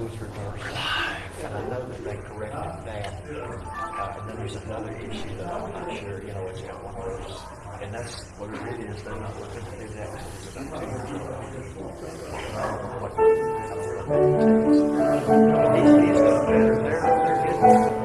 was reversed. And I know that they corrected that. Uh, and then there's another issue that I'm not sure, you know, it's got one of. And that's what it really is. They're not looking to do that. It's about two years ago. It needs to be better. They're, they're getting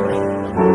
Música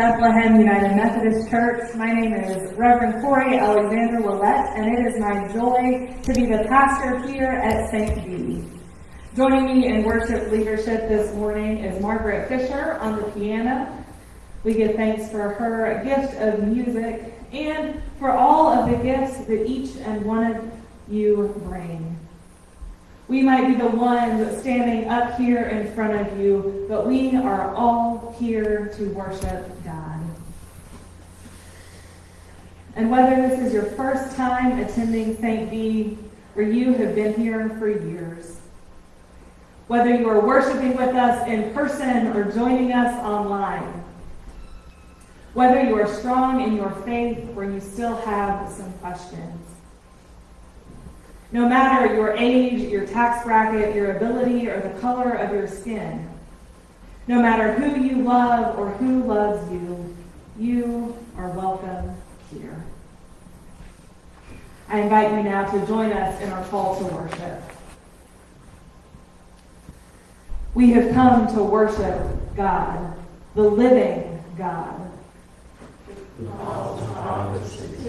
Bethlehem United Methodist Church. My name is Reverend Corey Alexander Willett, and it is my joy to be the pastor here at St. B. Joining me in worship leadership this morning is Margaret Fisher on the piano. We give thanks for her gift of music and for all of the gifts that each and one of you bring. We might be the ones standing up here in front of you, but we are all here to worship God. And whether this is your first time attending St. B or you have been here for years, whether you are worshiping with us in person or joining us online, whether you are strong in your faith or you still have some questions, no matter your age, your tax bracket, your ability, or the color of your skin, no matter who you love or who loves you, you are welcome here. I invite you now to join us in our call to worship. We have come to worship God, the living God.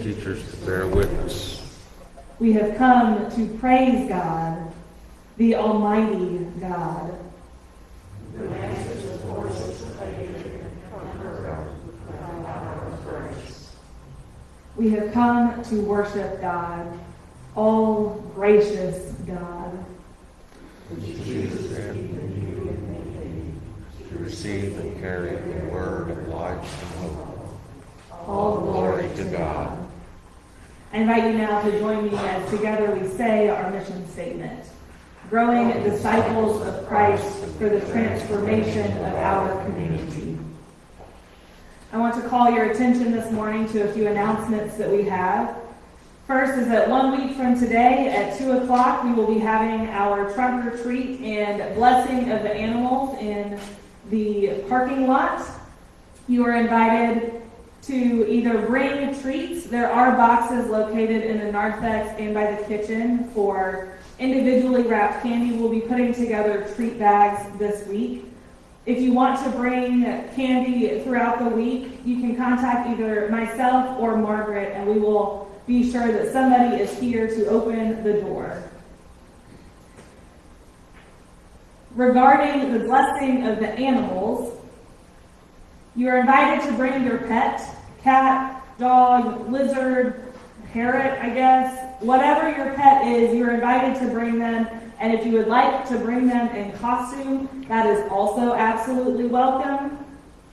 Teachers to bear witness. We have come to praise God, the Almighty God. We have come to worship God, all gracious God. To receive and carry the word of life and hope. All glory to God. I invite you now to join me as together we say our mission statement. Growing disciples of Christ for the transformation of our community. I want to call your attention this morning to a few announcements that we have. First is that one week from today at 2 o'clock, we will be having our trunk or treat and blessing of the animals in the parking lot. You are invited to either bring treats. There are boxes located in the narthex and by the kitchen for individually wrapped candy. We'll be putting together treat bags this week. If you want to bring candy throughout the week, you can contact either myself or Margaret, and we will be sure that somebody is here to open the door. Regarding the blessing of the animals, you are invited to bring your pet, cat, dog, lizard, parrot, I guess. Whatever your pet is, you're invited to bring them. And if you would like to bring them in costume, that is also absolutely welcome.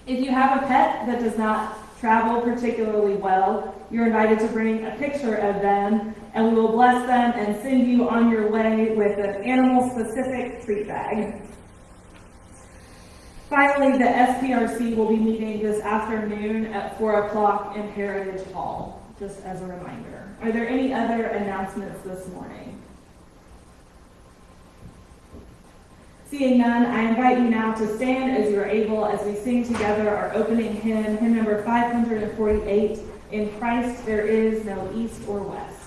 If you have a pet that does not travel particularly well, you're invited to bring a picture of them, and we will bless them and send you on your way with an animal-specific treat bag. Finally, the SPRC will be meeting this afternoon at 4 o'clock in Heritage Hall, just as a reminder. Are there any other announcements this morning? Seeing none, I invite you now to stand as you are able as we sing together our opening hymn, hymn number 548, In Christ There Is No East or West.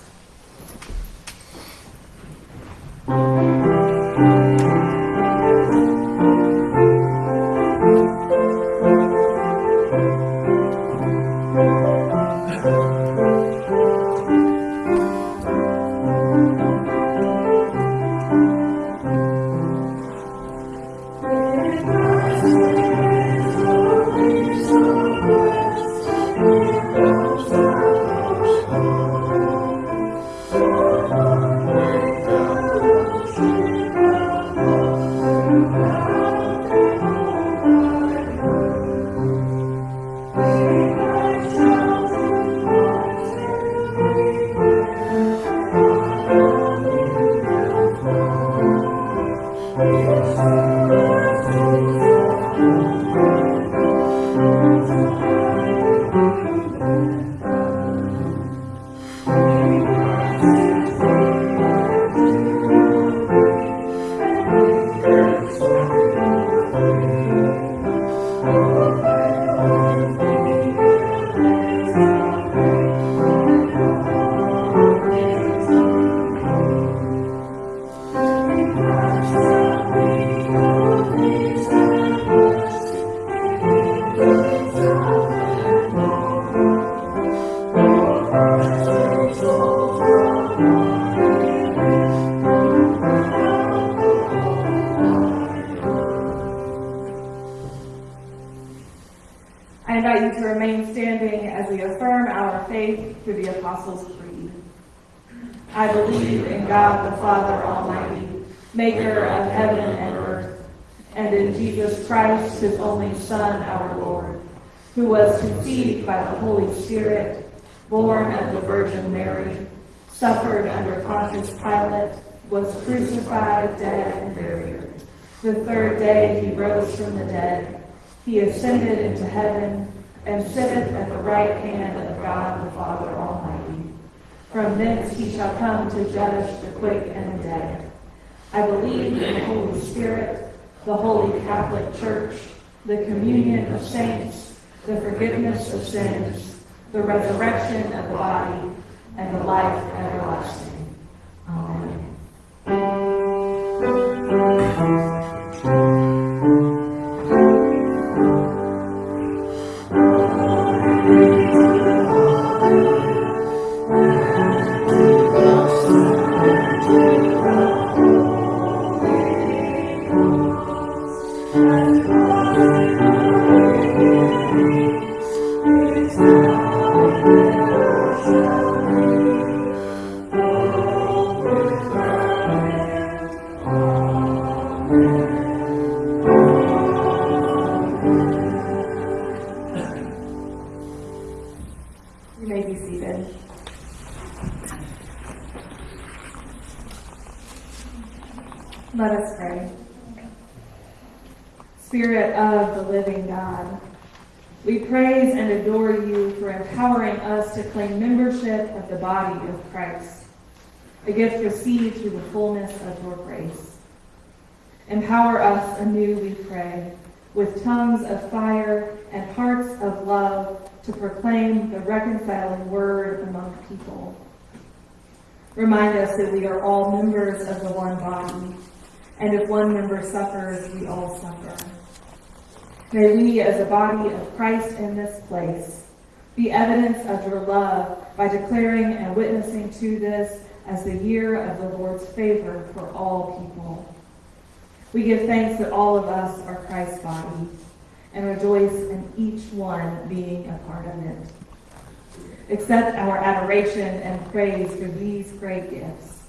Suffered under Pontius Pilate, was crucified, dead, and buried. The third day he rose from the dead. He ascended into heaven and sitteth at the right hand of God the Father Almighty. From thence he shall come to judge the quick and the dead. I believe in the Holy Spirit, the holy Catholic Church, the communion of saints, the forgiveness of sins, the resurrection of the body, and the life everlasting. Amen. People. Remind us that we are all members of the one body, and if one member suffers, we all suffer. May we, as a body of Christ in this place, be evidence of your love by declaring and witnessing to this as the year of the Lord's favor for all people. We give thanks that all of us are Christ's body and rejoice in each one being a part of it. Accept our adoration and praise for these great gifts.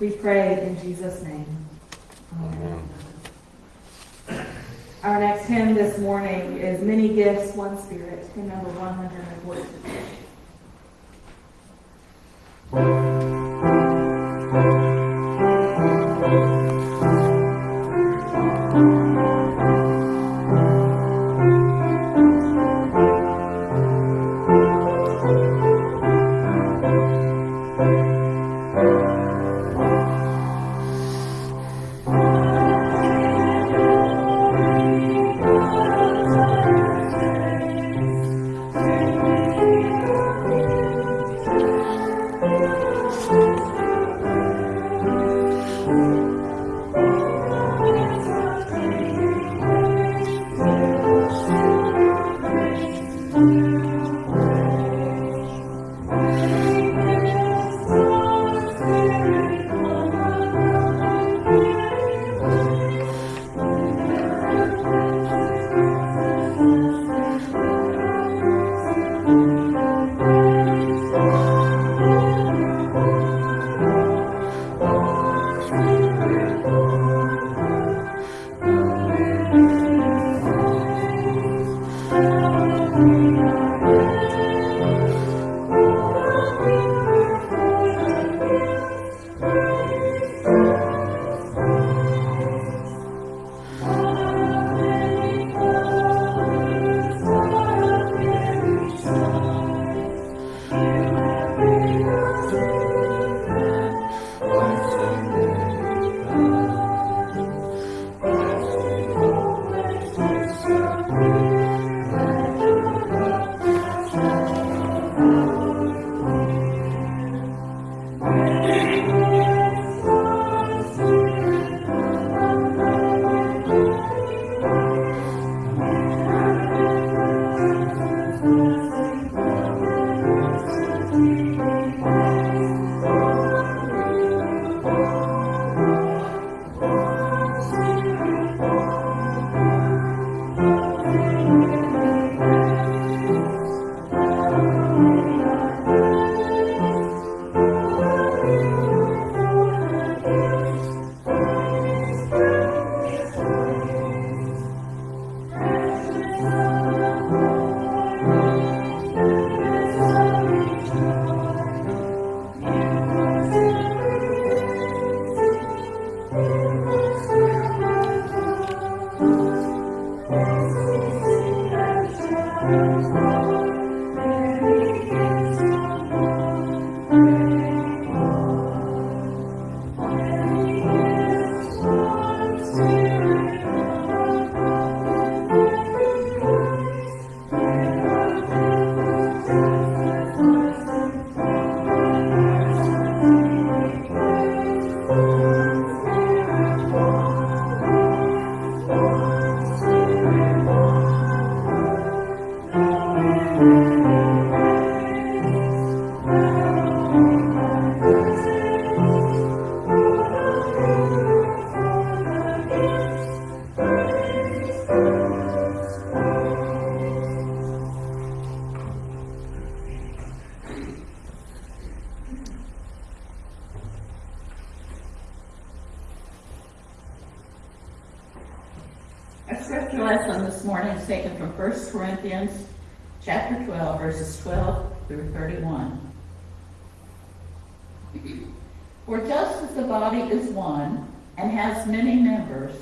We pray in Jesus' name. Amen. Amen. Our next hymn this morning is Many Gifts, One Spirit, hymn number 114. For just as the body is one and has many members,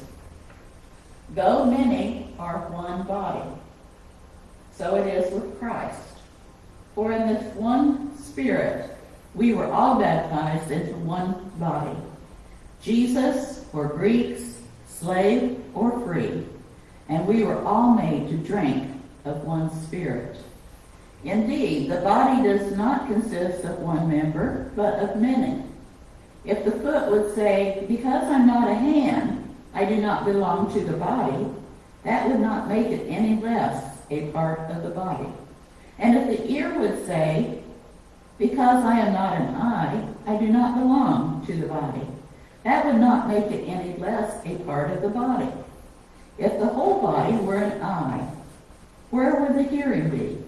though many are one body, so it is with Christ. For in this one Spirit we were all baptized into one body. Jews or Greeks, slave or free, and we were all made to drink of one Spirit. Indeed, the body does not consist of one member, but of many. If the foot would say, Because I'm not a hand, I do not belong to the body, that would not make it any less a part of the body. And if the ear would say, Because I am not an eye, I do not belong to the body, that would not make it any less a part of the body. If the whole body were an eye, where would the hearing be?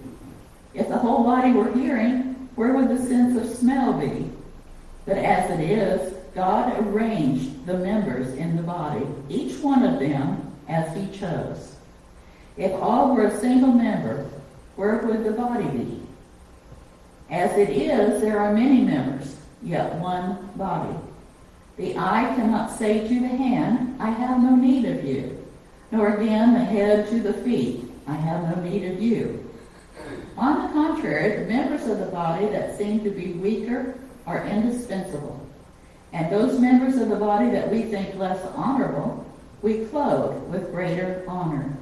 If the whole body were hearing, where would the sense of smell be? But as it is, God arranged the members in the body, each one of them as he chose. If all were a single member, where would the body be? As it is, there are many members, yet one body. The eye cannot say to the hand, I have no need of you, nor again the head to the feet, I have no need of you. On the contrary, the members of the body that seem to be weaker are indispensable. And those members of the body that we think less honorable, we clothe with greater honor.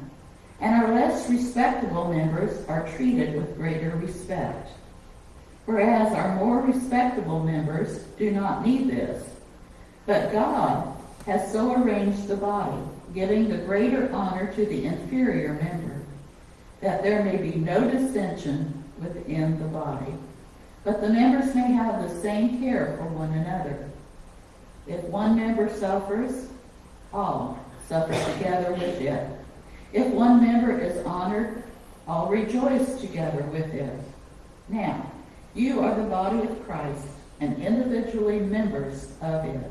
And our less respectable members are treated with greater respect. Whereas our more respectable members do not need this. But God has so arranged the body, giving the greater honor to the inferior member, that there may be no dissension within the body, but the members may have the same care for one another. If one member suffers, all suffer together with it. If one member is honored, all rejoice together with it. Now, you are the body of Christ and individually members of it.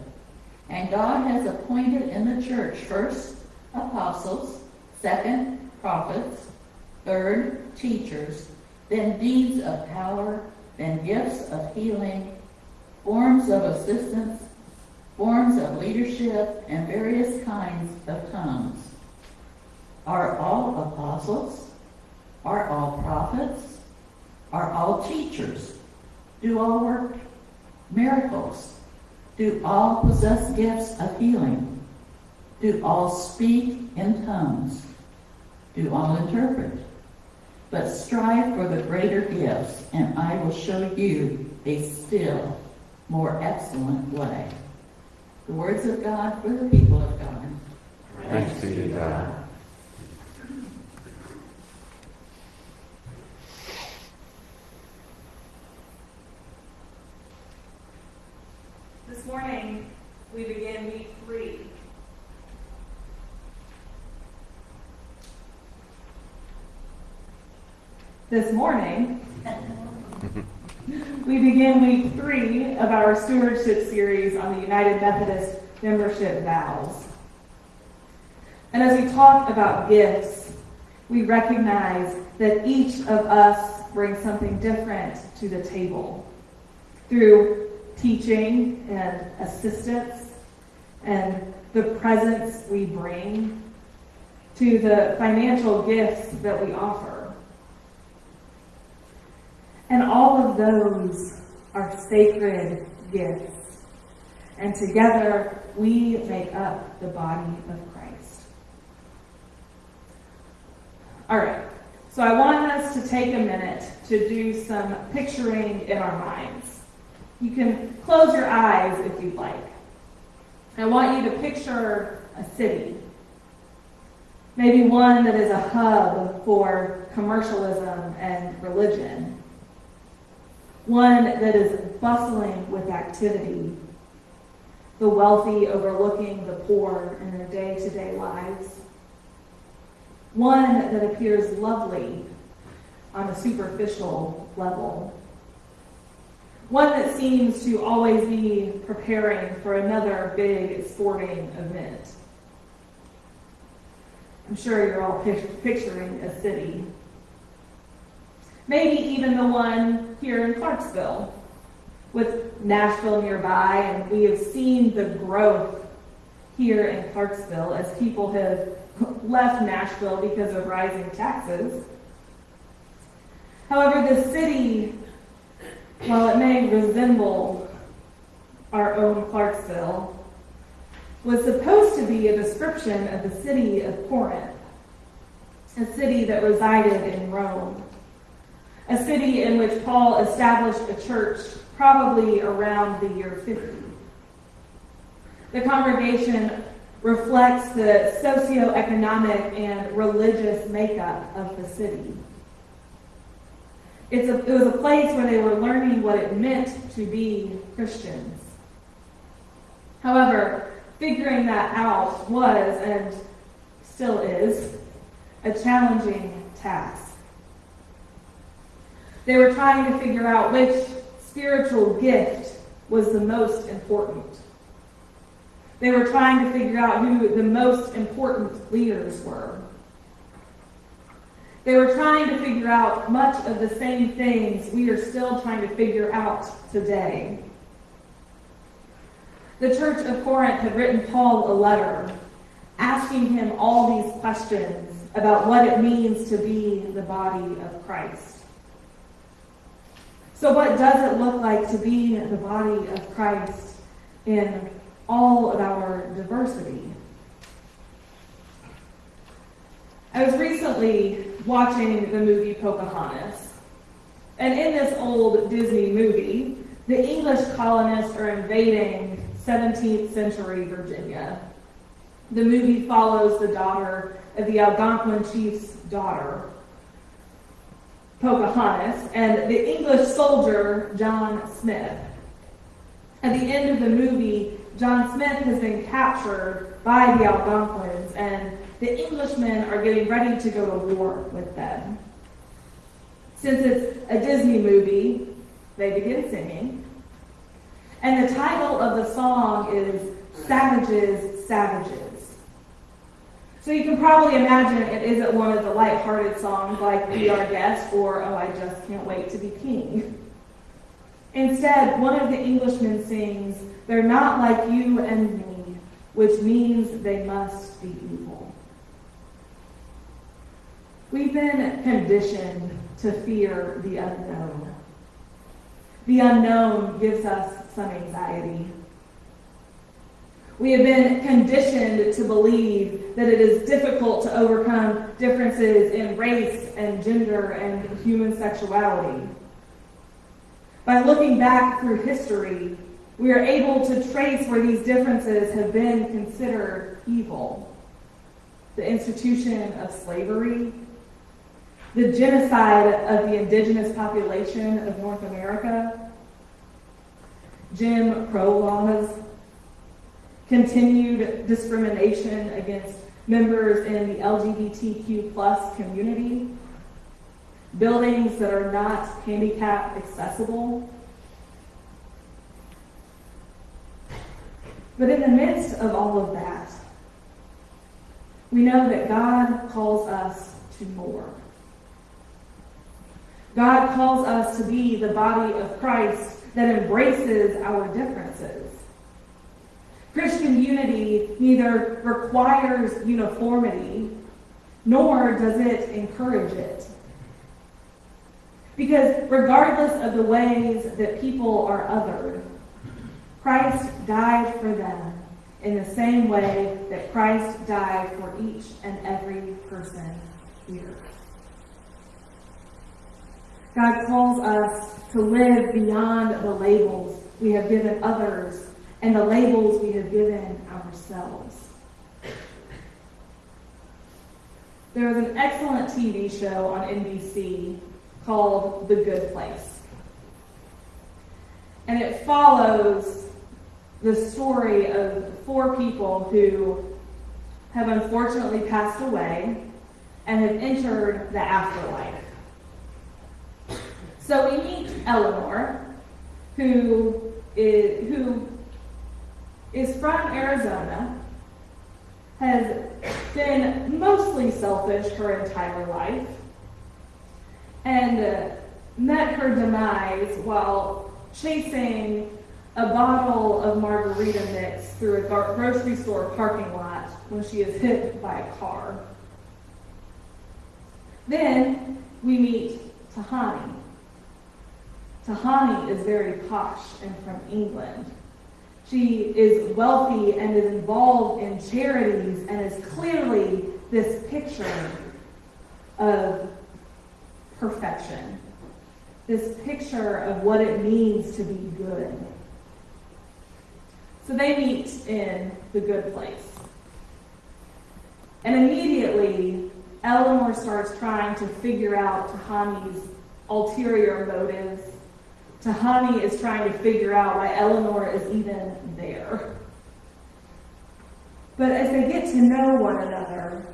And God has appointed in the church first apostles, second prophets, third teachers, then deeds of power, then gifts of healing, forms of assistance, forms of leadership, and various kinds of tongues. Are all apostles? Are all prophets? Are all teachers? Do all work miracles? Do all possess gifts of healing? Do all speak in tongues? Do all interpret? But strive for the greater gifts, and I will show you a still more excellent way. The words of God for the people of God. Thanks be to God. This morning, we begin week three. This morning, we begin week three of our stewardship series on the United Methodist membership vows. And as we talk about gifts, we recognize that each of us brings something different to the table through teaching and assistance, and the presence we bring to the financial gifts that we offer. And all of those are sacred gifts. And together we make up the body of Christ. All right, so I want us to take a minute to do some picturing in our minds. You can close your eyes if you'd like. I want you to picture a city. Maybe one that is a hub for commercialism and religion. One that is bustling with activity. The wealthy overlooking the poor in their day to day lives. One that appears lovely on a superficial level. One that seems to always be preparing for another big sporting event. I'm sure you're all picturing a city. Maybe even the one here in Clarksville, with Nashville nearby, and we have seen the growth here in Clarksville as people have left Nashville because of rising taxes. However, the city, while it may resemble our own Clarksville, was supposed to be a description of the city of Corinth, a city that resided in Rome, a city in which Paul established a church probably around the year 50. The congregation reflects the socioeconomic and religious makeup of the city. It's a, it was a place where they were learning what it meant to be Christians. However, figuring that out was, and still is, a challenging task. They were trying to figure out which spiritual gift was the most important. They were trying to figure out who the most important leaders were. They were trying to figure out much of the same things we are still trying to figure out today. The church of Corinth had written Paul a letter asking him all these questions about what it means to be the body of Christ. So, what does it look like to be the body of Christ in all of our diversity? I was recently watching the movie Pocahontas. And in this old Disney movie, the English colonists are invading 17th century Virginia. The movie follows the daughter of the Algonquin chief's daughter, Pocahontas, and the English soldier, John Smith. At the end of the movie, John Smith has been captured by the Algonquins, and the Englishmen are getting ready to go to war with them. Since it's a Disney movie, they begin singing. And the title of the song is Savages, Savages. So you can probably imagine it isn't one of the light-hearted songs like Be Our Guest or Oh, I Just Can't Wait to Be King. Instead, one of the Englishmen sings, They're not like you and me, which means they must be evil. We've been conditioned to fear the unknown. The unknown gives us some anxiety. We have been conditioned to believe that it is difficult to overcome differences in race and gender and human sexuality. By looking back through history, we are able to trace where these differences have been considered evil. The institution of slavery, the genocide of the indigenous population of North America, Jim Crow laws, continued discrimination against members in the LGBTQ plus community, buildings that are not handicap accessible. But in the midst of all of that, we know that God calls us to more. God calls us to be the body of Christ that embraces our differences. Christian unity neither requires uniformity, nor does it encourage it. Because regardless of the ways that people are othered, Christ died for them in the same way that Christ died for each and every person here. God calls us to live beyond the labels we have given others and the labels we have given ourselves. There was an excellent TV show on NBC called The Good Place. And it follows the story of four people who have unfortunately passed away and have entered the afterlife. So we meet Eleanor, who is, who is from Arizona, has been mostly selfish her entire life, and uh, met her demise while chasing a bottle of margarita mix through a grocery store parking lot when she is hit by a car. Then we meet Tahani. Tahani is very posh and from England. She is wealthy and is involved in charities and is clearly this picture of perfection. This picture of what it means to be good. So they meet in the good place. And immediately, Eleanor starts trying to figure out Tahani's ulterior motives. Tahani is trying to figure out why Eleanor is even there. But as they get to know one another,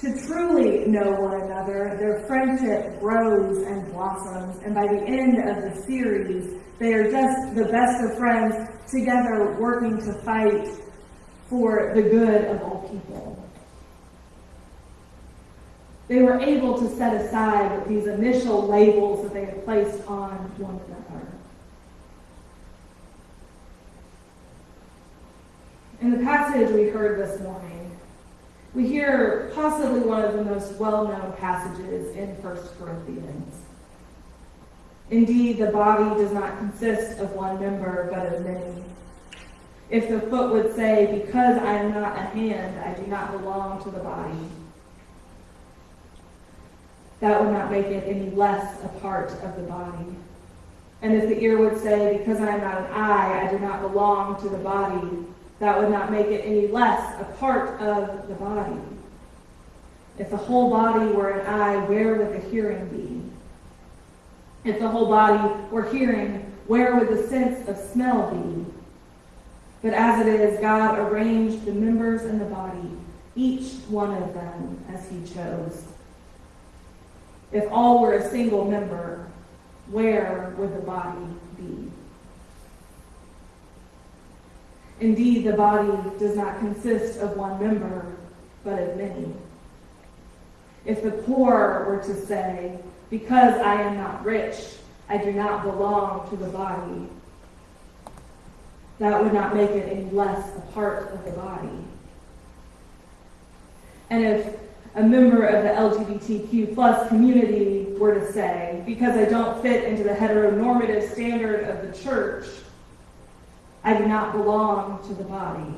to truly know one another, their friendship grows and blossoms, and by the end of the series, they are just the best of friends together working to fight for the good of all people. They were able to set aside these initial labels that they had placed on one another. In the passage we heard this morning, we hear possibly one of the most well-known passages in 1 Corinthians. Indeed, the body does not consist of one member, but of many. If the foot would say, Because I am not a hand, I do not belong to the body, that would not make it any less a part of the body. And if the ear would say, Because I am not an eye, I do not belong to the body, that would not make it any less a part of the body. If the whole body were an eye, where would the hearing be? If the whole body were hearing, where would the sense of smell be? But as it is, God arranged the members in the body, each one of them as he chose. If all were a single member, where would the body be? Indeed, the body does not consist of one member, but of many. If the poor were to say, Because I am not rich, I do not belong to the body, that would not make it any less a part of the body. And if a member of the LGBTQ plus community were to say, because I don't fit into the heteronormative standard of the church, I do not belong to the body.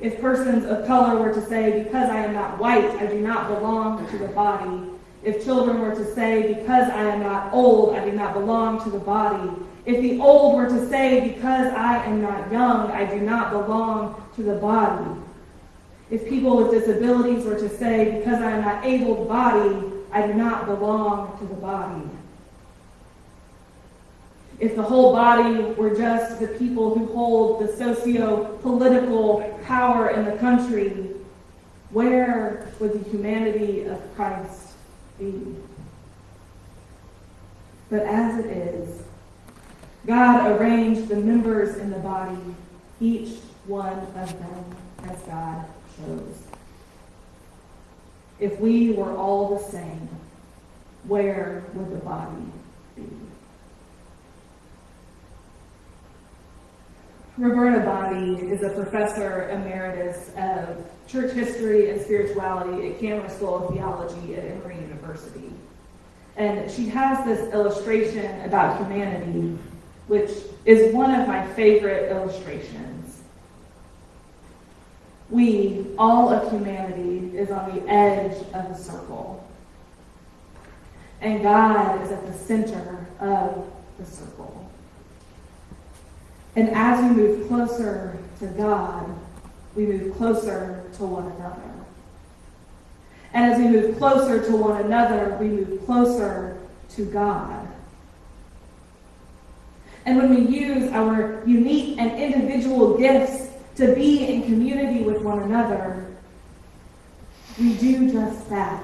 If persons of color were to say, because I am not white, I do not belong to the body. If children were to say, because I am not old, I do not belong to the body. If the old were to say, because I am not young, I do not belong to the body. If people with disabilities were to say, because I am not able-bodied, I do not belong to the body. If the whole body were just the people who hold the socio-political power in the country, where would the humanity of Christ be? But as it is, God arranged the members in the body, each one of them as God If we were all the same, where would the body be? Roberta Bondi is a professor emeritus of church history and spirituality at Candler School of Theology at Emory University. And she has this illustration about humanity, which is one of my favorite illustrations. We, all of humanity, is on the edge of a circle. And God is at the center of the circle. And as we move closer to God, we move closer to one another. And as we move closer to one another, we move closer to God. And when we use our unique and individual gifts to be in community with one another, we do just that.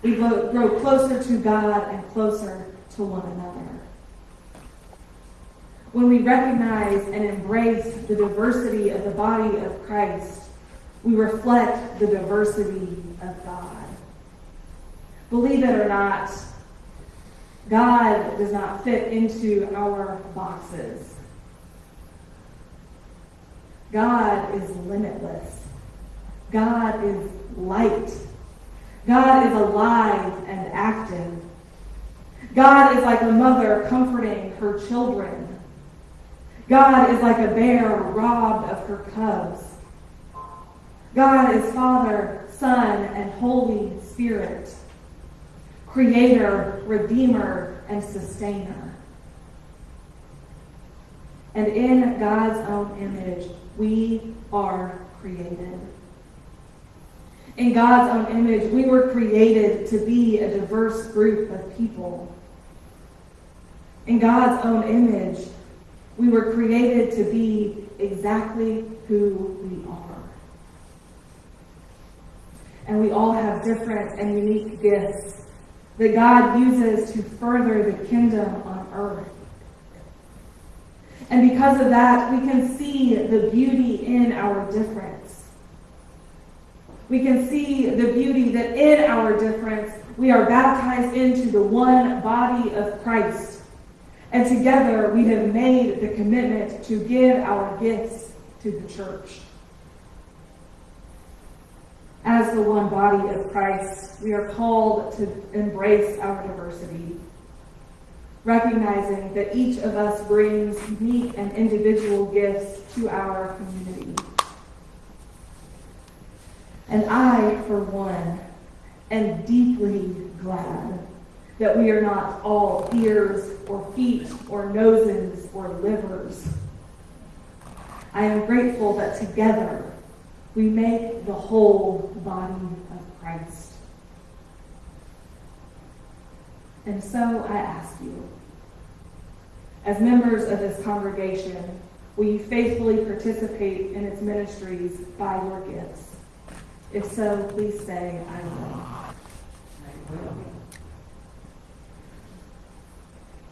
We grow closer to God and closer to one another. When we recognize and embrace the diversity of the body of Christ, we reflect the diversity of God. Believe it or not, God does not fit into our boxes. God is limitless. God is light. God is alive and active. God is like a mother comforting her children. God is like a bear robbed of her cubs. God is Father, Son, and Holy Spirit, Creator, Redeemer, and Sustainer. And in God's own image, we are created. In God's own image, we were created to be a diverse group of people. In God's own image, we were created to be exactly who we are. And we all have different and unique gifts that God uses to further the kingdom on earth. And because of that, we can see the beauty in our difference. We can see the beauty that in our difference, we are baptized into the one body of Christ. And together we have made the commitment to give our gifts to the church. As the one body of Christ, we are called to embrace our diversity, recognizing that each of us brings unique and individual gifts to our community. And I, for one, am deeply glad that we are not all ears or feet or noses or livers. I am grateful that together we make the whole body of Christ. And so I ask you, as members of this congregation, will you faithfully participate in its ministries by your gifts? If so, please say, I will.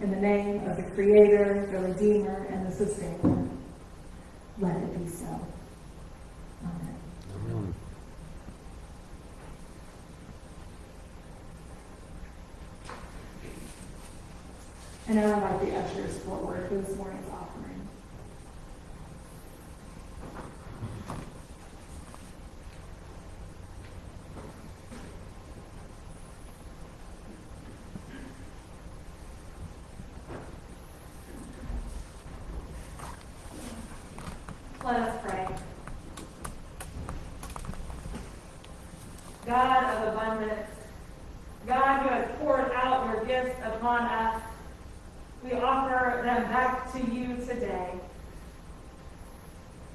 In the name of the Creator, the Redeemer, and the Sustainer, let it be so. Amen. Amen. And I invite the ushers for this morning's offering. Let us pray. God of abundance, God who has poured out your gifts upon us, we offer them back to you today,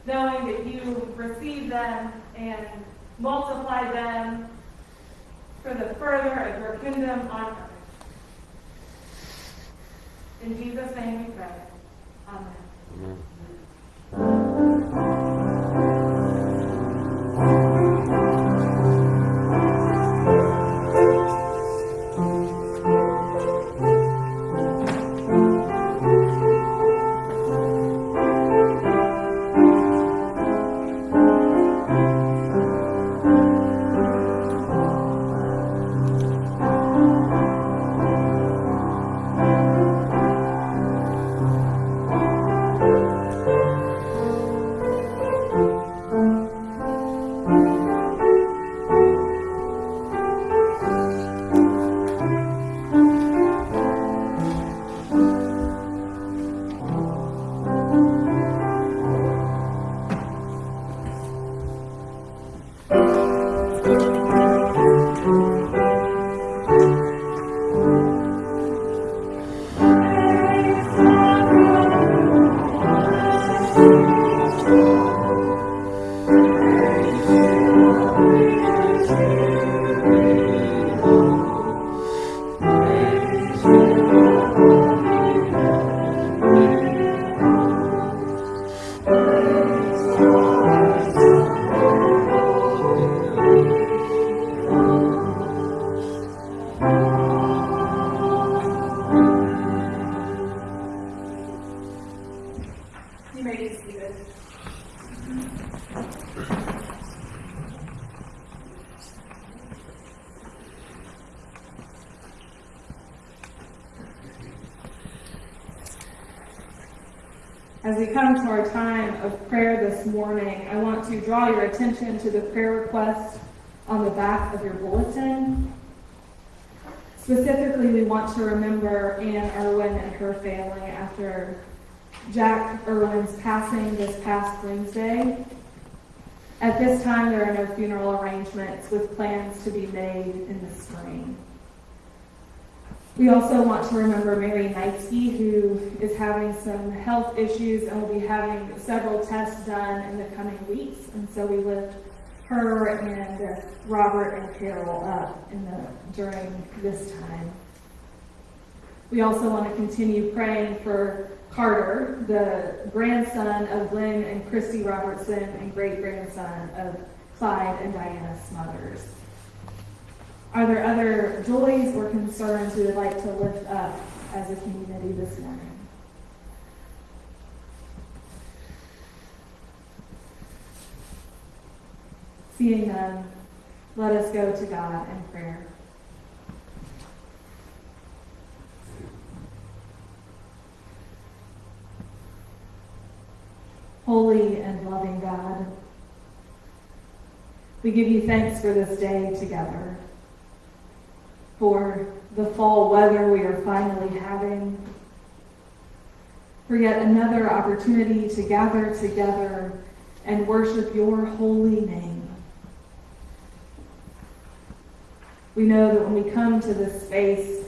knowing that you receive them and multiply them As we come to our time of prayer this morning, I want to draw your attention to the prayer request on the back of your bulletin. Specifically, we want to remember Anne Irwin and her family after Jack Irwin's passing this past Wednesday. At this time, there are no funeral arrangements with plans to be made in the spring. We also want to remember Mary Knightsky, who is having some health issues and will be having several tests done in the coming weeks. And so we lift her and Robert and Carol up the, during this time. We also want to continue praying for Carter, the grandson of Glenn and Christy Robertson and great grandson of Clyde and Diana Smothers. Are there other joys or concerns we would like to lift up as a community this morning? Seeing none, let us go to God in prayer. Holy and loving God, we give you thanks for this day together, for the fall weather we are finally having, for yet another opportunity to gather together and worship your holy name. We know that when we come to this space,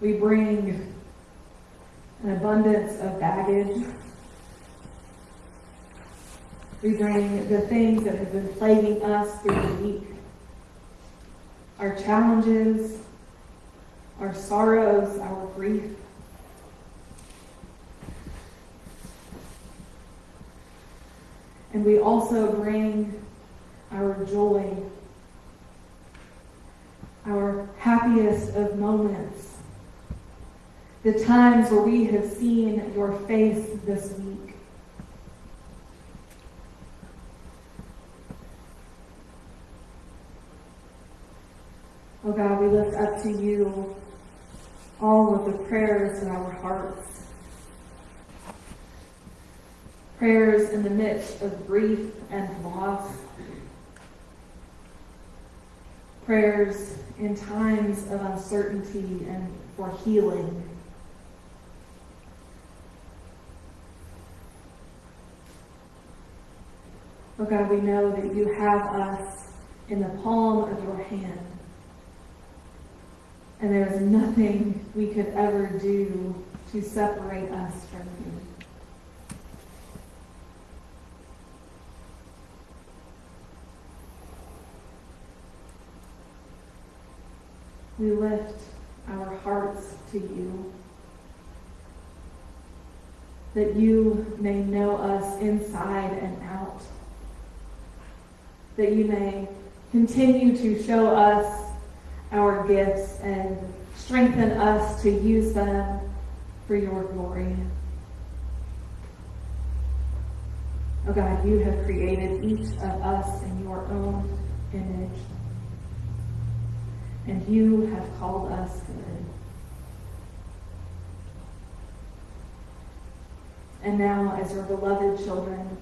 we bring an abundance of baggage. We bring the things that have been plaguing us through the week, our challenges, our sorrows, our grief. And we also bring our joy, our happiest of moments, the times where we have seen your face this week. Oh God, we lift up to you all of the prayers in our hearts. Prayers in the midst of grief and loss. Prayers in times of uncertainty and for healing. Oh God, we know that you have us in the palm of your hand. And there is nothing we could ever do to separate us from you. We lift our hearts to you, that you may know us inside and out, that you may continue to show us our gifts and strengthen us to use them for your glory. Oh God, you have created each of us in your own image. And you have called us good. And now, as your beloved children,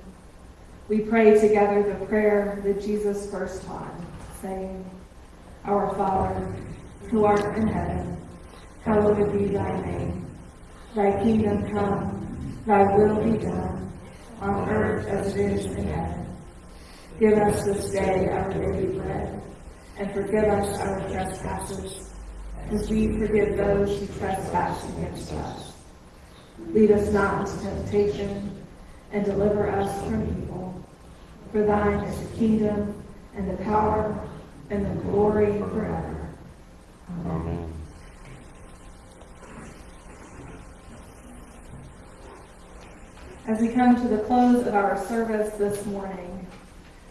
we pray together the prayer that Jesus first taught, saying, Our Father, who art in heaven, hallowed be thy name. Thy kingdom come, thy will be done, on earth as it is in heaven. Give us this day our daily bread, and forgive us our trespasses, as we forgive those who trespass against us. Lead us not into temptation, and deliver us from evil. For thine is the kingdom, and the power, and the glory forever. Amen. As we come to the close of our service this morning,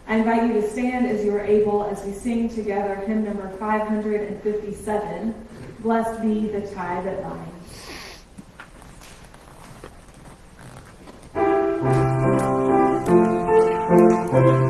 I invite you to stand as you are able as we sing together hymn number 557, Blessed Be the Tie That Binds. Friends,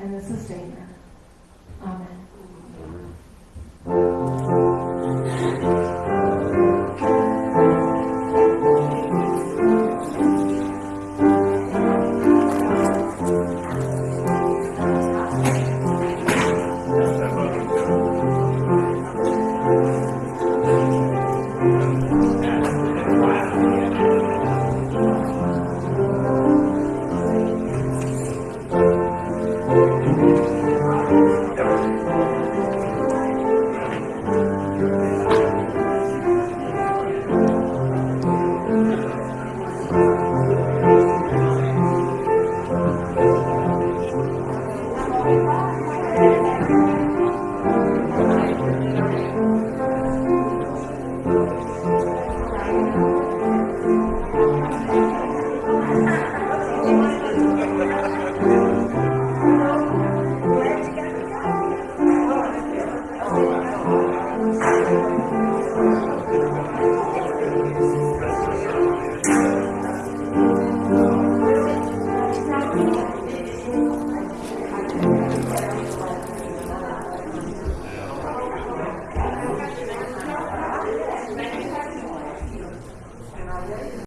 and the Sustainer. Amen.